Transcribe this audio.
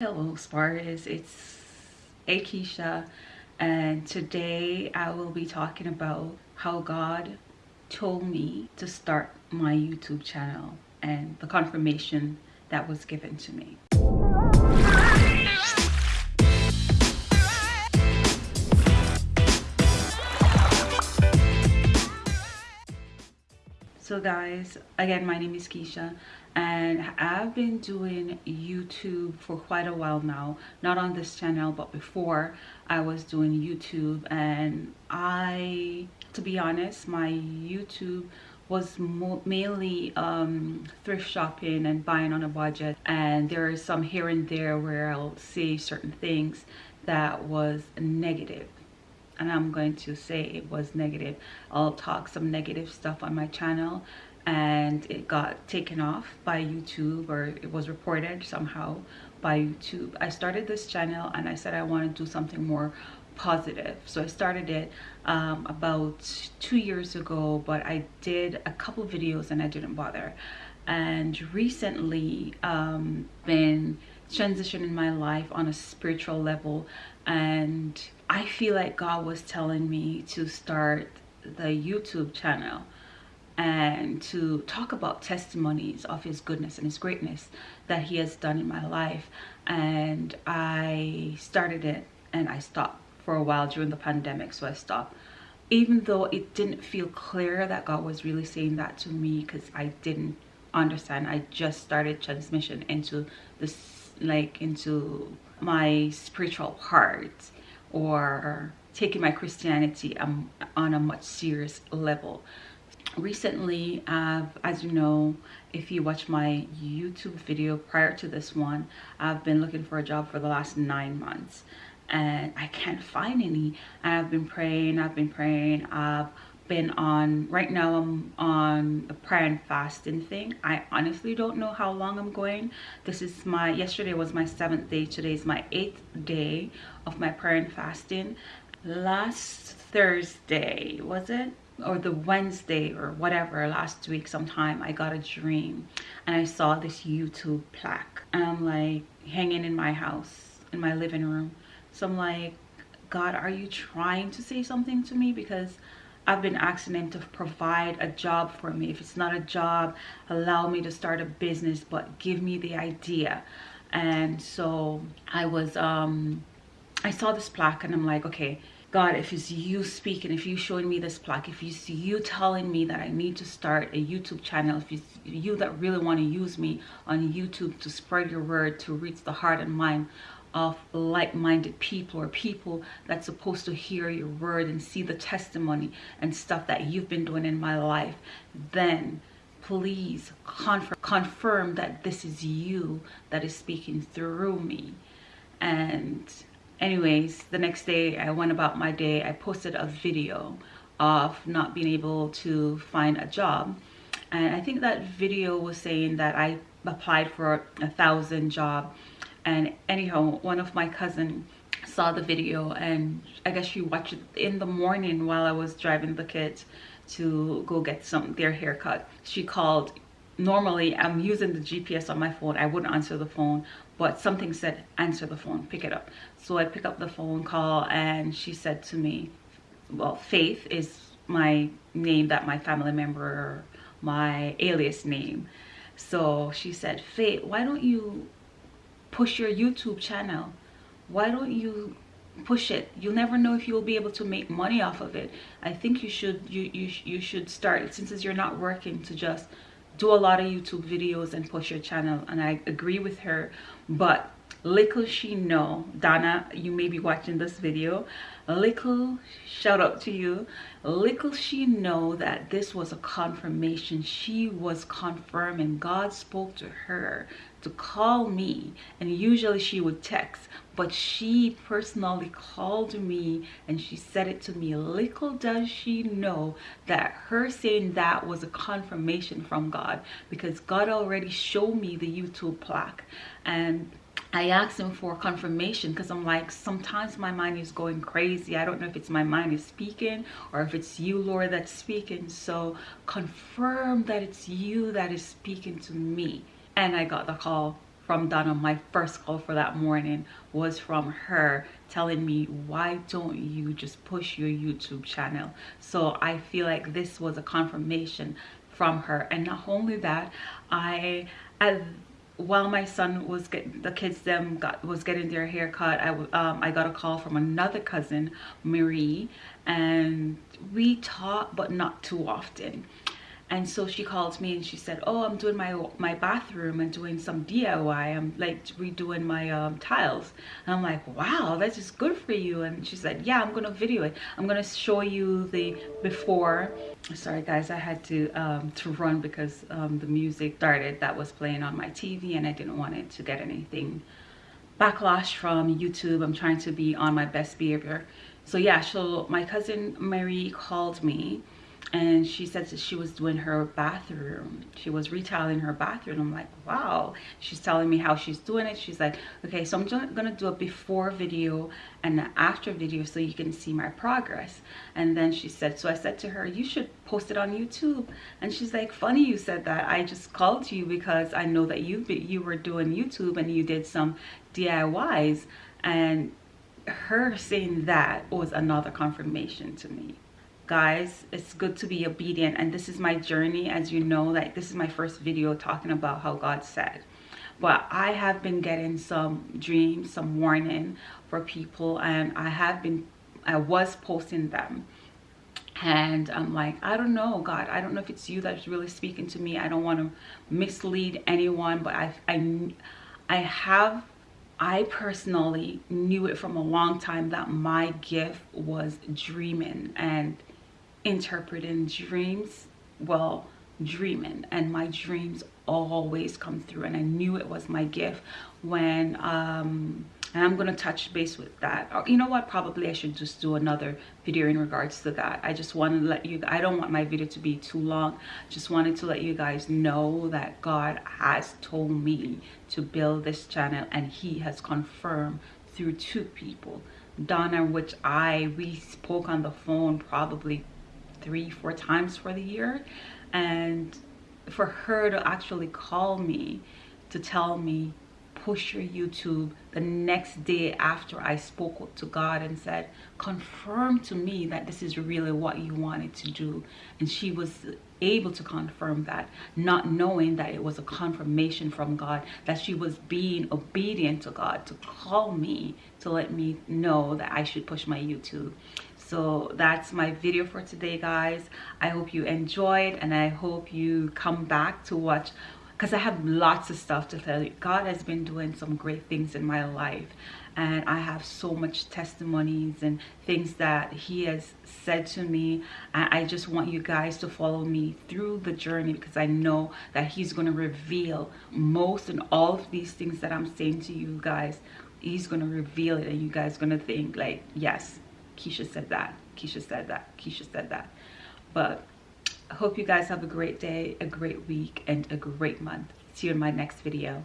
Hello Spartans, it's Akisha and today I will be talking about how God told me to start my YouTube channel and the confirmation that was given to me. So guys, again, my name is Keisha and I've been doing YouTube for quite a while now. Not on this channel, but before I was doing YouTube and I, to be honest, my YouTube was mainly um, thrift shopping and buying on a budget and there is some here and there where I'll say certain things that was negative and I'm going to say it was negative. I'll talk some negative stuff on my channel and it got taken off by YouTube or it was reported somehow by YouTube. I started this channel and I said I want to do something more positive. So I started it um, about two years ago, but I did a couple videos and I didn't bother. And recently um, been transitioning my life on a spiritual level and I feel like God was telling me to start the YouTube channel and to talk about testimonies of his goodness and his greatness that he has done in my life. And I started it and I stopped for a while during the pandemic so I stopped. Even though it didn't feel clear that God was really saying that to me because I didn't understand. I just started transmission into this like into my spiritual heart or taking my Christianity um, on a much serious level. Recently, I've, as you know, if you watch my YouTube video prior to this one, I've been looking for a job for the last nine months and I can't find any. I've been praying, I've been praying, I've been on right now i'm on a prayer and fasting thing. I honestly don't know how long i'm going. This is my yesterday was my seventh day today is my eighth day of my prayer and fasting. Last thursday was it or the wednesday or whatever last week sometime i got a dream and i saw this youtube plaque and i'm like hanging in my house in my living room so i'm like god are you trying to say something to me because I've been asking him to provide a job for me. If it's not a job, allow me to start a business, but give me the idea. And so I was, um, I saw this plaque and I'm like, okay, God, if it's you speaking, if you showing me this plaque, if it's you telling me that I need to start a YouTube channel, if it's you that really want to use me on YouTube to spread your word, to reach the heart and mind of like-minded people or people that's supposed to hear your word and see the testimony and stuff that you've been doing in my life then please confirm, confirm that this is you that is speaking through me. And anyways the next day i went about my day. I posted a video of not being able to find a job. And i think that video was saying that i applied for a thousand job. And anyhow one of my cousin saw the video and i guess she watched it in the morning while i was driving the kids to go get some their haircut. She called normally i'm using the gps on my phone. I wouldn't answer the phone but something said answer the phone pick it up so i pick up the phone call and she said to me well faith is my name that my family member my alias name so she said faith why don't you push your YouTube channel. Why don't you push it? You'll never know if you'll be able to make money off of it. I think you should you you you should start since you're not working to just do a lot of YouTube videos and push your channel and I agree with her but little she know. Donna you may be watching this video. Little shout out to you. Little she know that this was a confirmation. She was confirming God spoke to her to call me. And usually she would text but she personally called me and she said it to me. Little does she know that her saying that was a confirmation from God because God already showed me the YouTube plaque. And I asked him for confirmation because I'm like, sometimes my mind is going crazy. I don't know if it's my mind is speaking or if it's you, Lord, that's speaking. So confirm that it's you that is speaking to me. And I got the call from Donna. My first call for that morning was from her telling me, why don't you just push your YouTube channel? So I feel like this was a confirmation from her. And not only that, I, as, while my son was getting the kids them got was getting their haircut i um, i got a call from another cousin marie and we talk but not too often and so she called me and she said oh i'm doing my my bathroom and doing some diy i'm like redoing my um, tiles. And i'm like wow that's just good for you. And she said yeah i'm gonna video it. I'm gonna show you the before. Sorry guys i had to um, to run because um, the music started that was playing on my tv and i didn't want it to get anything backlash from youtube. I'm trying to be on my best behavior. So yeah so my cousin mary called me and she said that she was doing her bathroom. She was retailing her bathroom. I'm like wow. She's telling me how she's doing it. She's like okay so i'm just gonna do a before video and an after video so you can see my progress. And then she said so i said to her you should post it on youtube. And she's like funny you said that. I just called you because i know that you you were doing youtube and you did some diys and her saying that was another confirmation to me guys it's good to be obedient and this is my journey. As you know like this is my first video talking about how god said. But i have been getting some dreams some warning for people and i have been i was posting them. And i'm like i don't know god i don't know if it's you that's really speaking to me. I don't want to mislead anyone but i i i have I personally knew it from a long time that my gift was dreaming. And interpreting dreams well dreaming. And my dreams always come through. And i knew it was my gift when um and i'm gonna touch base with that. Or, you know what? Probably i should just do another video in regards to that. I just wanted to let you i don't want my video to be too long. Just wanted to let you guys know that god has told me to build this channel and he has confirmed through two people. Donna which i we spoke on the phone probably three, four times for the year. And for her to actually call me to tell me, push your YouTube the next day after I spoke to God and said, confirm to me that this is really what you wanted to do. And she was able to confirm that, not knowing that it was a confirmation from God, that she was being obedient to God to call me to let me know that I should push my YouTube so that's my video for today guys. I hope you enjoyed and i hope you come back to watch because i have lots of stuff to tell you. God has been doing some great things in my life and i have so much testimonies and things that he has said to me. And i just want you guys to follow me through the journey because i know that he's going to reveal most and all of these things that i'm saying to you guys. He's going to reveal it and you guys going to think like yes Keisha said that. Keisha said that. Keisha said that. But I hope you guys have a great day, a great week, and a great month. See you in my next video.